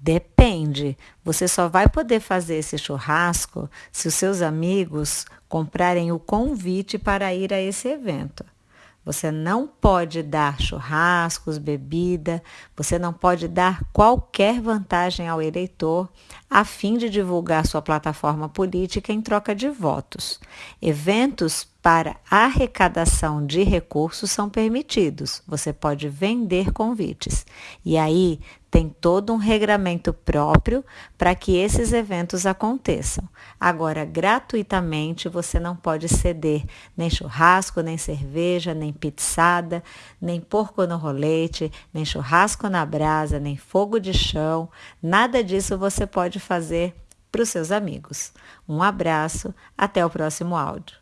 Depende. Você só vai poder fazer esse churrasco se os seus amigos comprarem o convite para ir a esse evento. Você não pode dar churrascos, bebida, você não pode dar qualquer vantagem ao eleitor a fim de divulgar sua plataforma política em troca de votos. Eventos para arrecadação de recursos são permitidos. Você pode vender convites. E aí tem todo um regramento próprio para que esses eventos aconteçam. Agora, gratuitamente, você não pode ceder nem churrasco, nem cerveja, nem pizzada, nem porco no rolete, nem churrasco na brasa, nem fogo de chão. Nada disso você pode fazer para os seus amigos. Um abraço, até o próximo áudio.